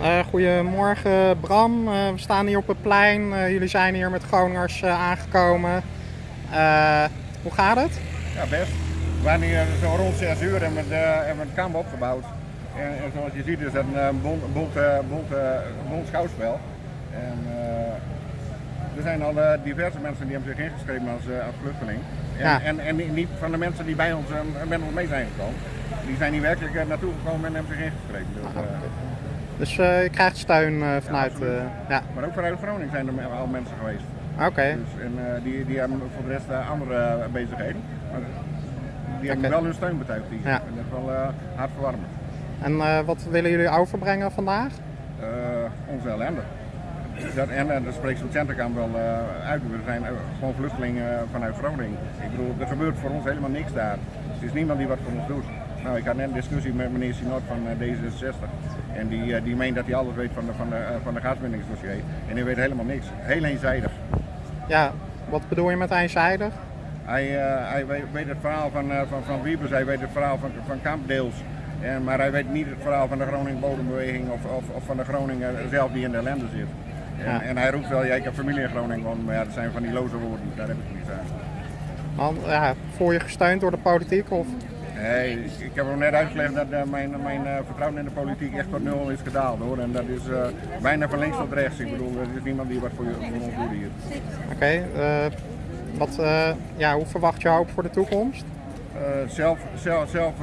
Uh, goedemorgen Bram, uh, we staan hier op het plein. Uh, jullie zijn hier met Groningers aangekomen. hoe gaat het? Ja, best. We waren hier zo rond 6 uur en met, hebben een kamp opgebouwd. En, en, zoals je ziet is het een bont, bont, bont, bont schouwspel. En, er zijn al diverse mensen die hebben zich ingeschreven als, als vluchteling. En, ja. en, en, niet van de mensen die bij ons, met ons mee zijn gekomen. Die zijn hier werkelijk naartoe gekomen en hebben zich ingeschreven. Dus, ah, dus uh, je krijgt steun uh, vanuit... Ja, uh, ja, Maar ook vanuit Groningen zijn er al mensen geweest. Oké. Okay. Dus, en die, die hebben voor de rest andere bezigheden. Maar die hebben okay. wel hun steun betuigd hier. Ja. En dat is wel hartverwarmend. En wat willen jullie overbrengen vandaag? onze ellende. Dat, en daar spreekt zo'n centerkamp wel uit. We zijn gewoon vluchtelingen vanuit Groningen. Ik bedoel, er gebeurt voor ons helemaal niks daar. Er is niemand die wat voor ons doet. Nou, ik had net een discussie met meneer Sinot van D66. En die, eh, die meent dat hij alles weet van de, van de, eh, van de gaswinningsdossier. En hij weet helemaal niks. Heel eenzijdig. Ja, wat bedoel je met eenzijdig? Hij, uh, hij weet, weet, het verhaal van, uh, van, van Wiebes, hij weet het verhaal van, van Kampdeels. En, maar hij weet niet het verhaal van de Groningen Bodembeweging of, of, of van de Groningen zelf die in de ellende zit. En, ja. en hij roept wel, ja, ik heb familie in Groningen, maar ja, dat zijn van die loze woorden, daar heb ik niet aan. Man, ja, voel je gesteund door de politiek? Of? Nee, ik heb hem net uitgelegd dat uh, mijn, mijn uh, vertrouwen in de politiek echt tot nul is gedaald hoor. En dat is uh, bijna van links tot rechts. Ik bedoel, er is niemand die wat voor, je, voor ons doet hier. Oké, okay, ja, hoe verwacht je hoop voor de toekomst? zelf zelf, zelf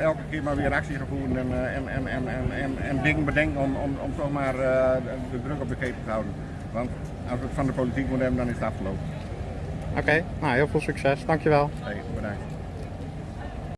elke keer maar weer actie gaan voeren en, en, en, en, en, en dingen bedenken om, om, om toch maar de druk op de keten te houden. Want als we het van de politiek moeten hebben, dan is het afgelopen. Oké, okay, nou heel veel succes. Dankjewel. Hey, bedankt.